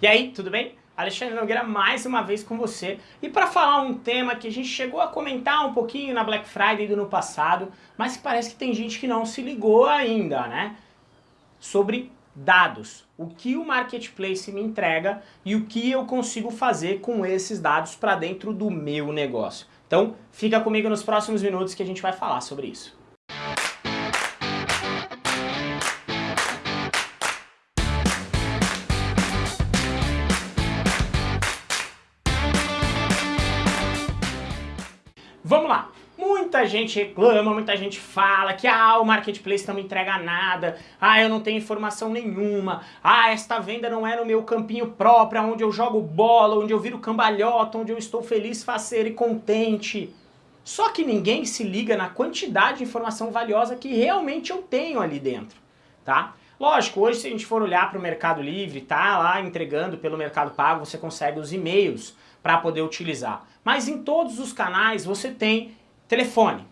E aí, tudo bem? Alexandre Nogueira mais uma vez com você e para falar um tema que a gente chegou a comentar um pouquinho na Black Friday do ano passado, mas que parece que tem gente que não se ligou ainda, né? Sobre dados. O que o Marketplace me entrega e o que eu consigo fazer com esses dados para dentro do meu negócio. Então, fica comigo nos próximos minutos que a gente vai falar sobre isso. Muita gente reclama, muita gente fala que ah, o marketplace não me entrega nada, ah, eu não tenho informação nenhuma, ah, esta venda não é no meu campinho próprio, onde eu jogo bola, onde eu viro cambalhota, onde eu estou feliz, faceiro e contente. Só que ninguém se liga na quantidade de informação valiosa que realmente eu tenho ali dentro, tá? Lógico, hoje se a gente for olhar para o Mercado Livre, tá lá entregando pelo Mercado Pago, você consegue os e-mails para poder utilizar. Mas em todos os canais você tem telefone.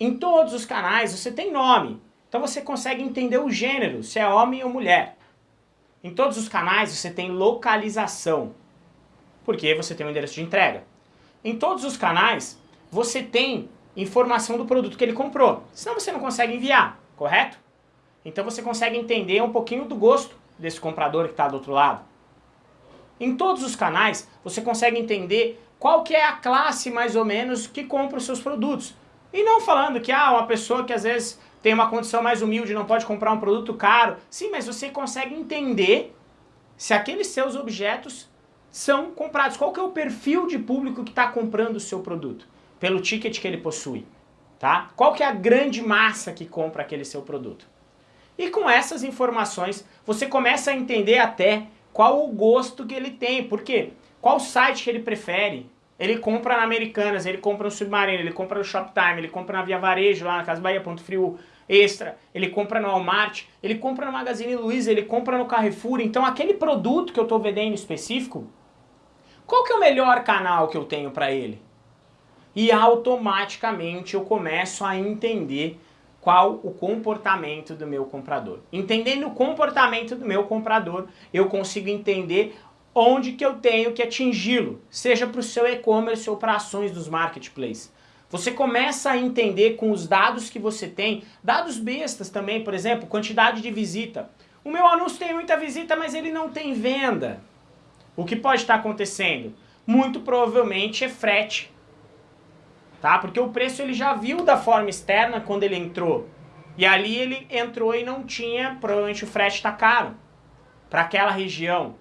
Em todos os canais você tem nome. Então você consegue entender o gênero, se é homem ou mulher. Em todos os canais você tem localização, porque você tem o um endereço de entrega. Em todos os canais você tem informação do produto que ele comprou, senão você não consegue enviar, correto? Então você consegue entender um pouquinho do gosto desse comprador que está do outro lado. Em todos os canais você consegue entender qual que é a classe mais ou menos que compra os seus produtos. E não falando que ah, uma pessoa que às vezes tem uma condição mais humilde não pode comprar um produto caro. Sim, mas você consegue entender se aqueles seus objetos são comprados. Qual que é o perfil de público que está comprando o seu produto? Pelo ticket que ele possui. Tá? Qual que é a grande massa que compra aquele seu produto? E com essas informações, você começa a entender até qual o gosto que ele tem. Por quê? Qual site que ele prefere? Ele compra na Americanas, ele compra no Submarino, ele compra no Shoptime, ele compra na Via Varejo, lá na Casa Bahia, Ponto Frio Extra, ele compra no Walmart, ele compra no Magazine Luiza, ele compra no Carrefour. Então aquele produto que eu estou vendendo específico, qual que é o melhor canal que eu tenho para ele? E automaticamente eu começo a entender qual o comportamento do meu comprador. Entendendo o comportamento do meu comprador, eu consigo entender onde que eu tenho que atingi-lo, seja para o seu e-commerce ou para ações dos marketplaces. Você começa a entender com os dados que você tem, dados bestas também, por exemplo, quantidade de visita. O meu anúncio tem muita visita, mas ele não tem venda. O que pode estar acontecendo? Muito provavelmente é frete tá? Porque o preço ele já viu da forma externa quando ele entrou. E ali ele entrou e não tinha, provavelmente o frete está caro para aquela região.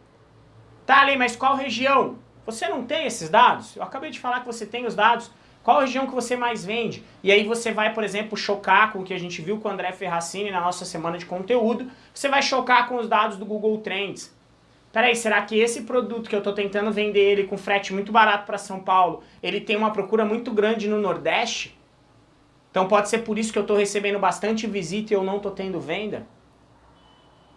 Tá ali, mas qual região? Você não tem esses dados? Eu acabei de falar que você tem os dados. Qual região que você mais vende? E aí você vai, por exemplo, chocar com o que a gente viu com o André Ferracini na nossa semana de conteúdo. Você vai chocar com os dados do Google Trends. Peraí, será que esse produto que eu estou tentando vender ele com frete muito barato para São Paulo, ele tem uma procura muito grande no Nordeste? Então pode ser por isso que eu estou recebendo bastante visita e eu não estou tendo venda?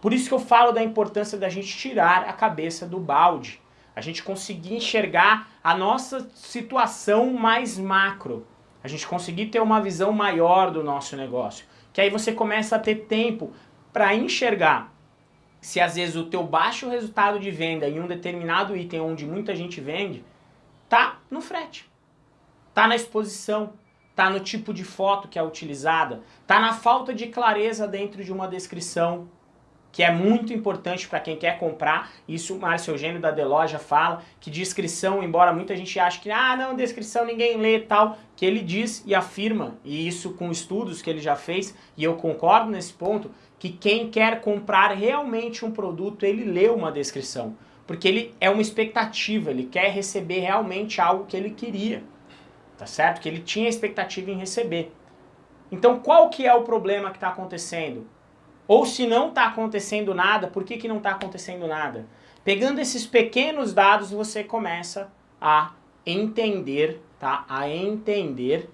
Por isso que eu falo da importância da gente tirar a cabeça do balde. A gente conseguir enxergar a nossa situação mais macro. A gente conseguir ter uma visão maior do nosso negócio. Que aí você começa a ter tempo para enxergar se às vezes o teu baixo resultado de venda em um determinado item onde muita gente vende, tá no frete, tá na exposição, tá no tipo de foto que é utilizada, tá na falta de clareza dentro de uma descrição, que é muito importante para quem quer comprar. Isso o Márcio Eugênio da Deloja fala, que descrição, embora muita gente ache que ah, não, descrição ninguém lê tal, que ele diz e afirma, e isso com estudos que ele já fez, e eu concordo nesse ponto, que quem quer comprar realmente um produto, ele lê uma descrição. Porque ele é uma expectativa, ele quer receber realmente algo que ele queria. Tá certo? Que ele tinha expectativa em receber. Então qual que é o problema que está acontecendo? Ou se não está acontecendo nada, por que, que não está acontecendo nada? Pegando esses pequenos dados, você começa a entender, tá? A entender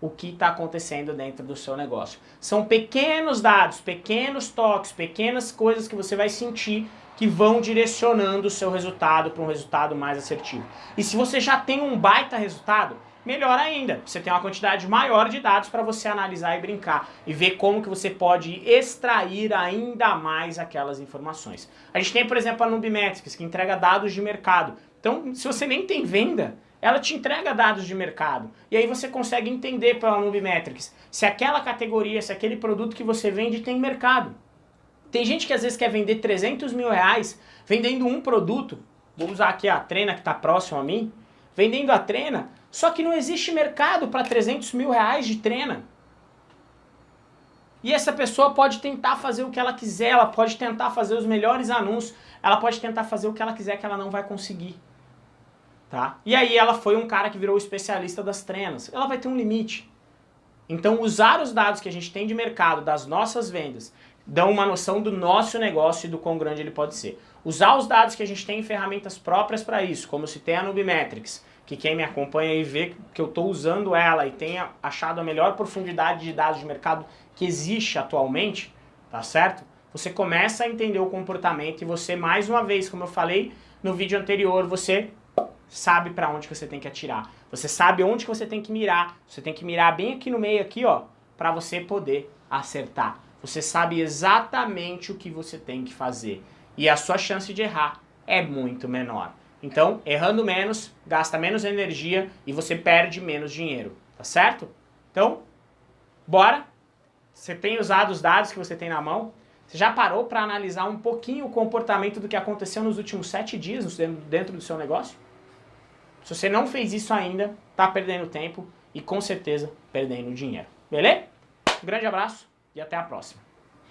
o que está acontecendo dentro do seu negócio. São pequenos dados, pequenos toques, pequenas coisas que você vai sentir que vão direcionando o seu resultado para um resultado mais assertivo. E se você já tem um baita resultado, melhor ainda. Você tem uma quantidade maior de dados para você analisar e brincar e ver como que você pode extrair ainda mais aquelas informações. A gente tem, por exemplo, a Nubimetrics, que entrega dados de mercado. Então, se você nem tem venda, ela te entrega dados de mercado. E aí você consegue entender pela Nubimetrics se aquela categoria, se aquele produto que você vende tem mercado. Tem gente que às vezes quer vender 300 mil reais vendendo um produto, vou usar aqui a Trena que está próximo a mim, vendendo a Trena, só que não existe mercado para 300 mil reais de Trena. E essa pessoa pode tentar fazer o que ela quiser, ela pode tentar fazer os melhores anúncios, ela pode tentar fazer o que ela quiser que ela não vai conseguir. Tá? E aí ela foi um cara que virou especialista das trenas. Ela vai ter um limite. Então usar os dados que a gente tem de mercado, das nossas vendas, dão uma noção do nosso negócio e do quão grande ele pode ser. Usar os dados que a gente tem em ferramentas próprias para isso, como se tem a Nubimetrics, que quem me acompanha aí vê que eu estou usando ela e tenha achado a melhor profundidade de dados de mercado que existe atualmente, tá certo? Você começa a entender o comportamento e você, mais uma vez, como eu falei no vídeo anterior, você sabe para onde você tem que atirar. Você sabe onde você tem que mirar. Você tem que mirar bem aqui no meio, aqui, ó, para você poder acertar. Você sabe exatamente o que você tem que fazer. E a sua chance de errar é muito menor. Então, errando menos, gasta menos energia e você perde menos dinheiro, tá certo? Então, bora! Você tem usado os dados que você tem na mão? Você já parou para analisar um pouquinho o comportamento do que aconteceu nos últimos sete dias dentro do seu negócio? Se você não fez isso ainda, tá perdendo tempo e com certeza perdendo dinheiro. Beleza? Um grande abraço e até a próxima.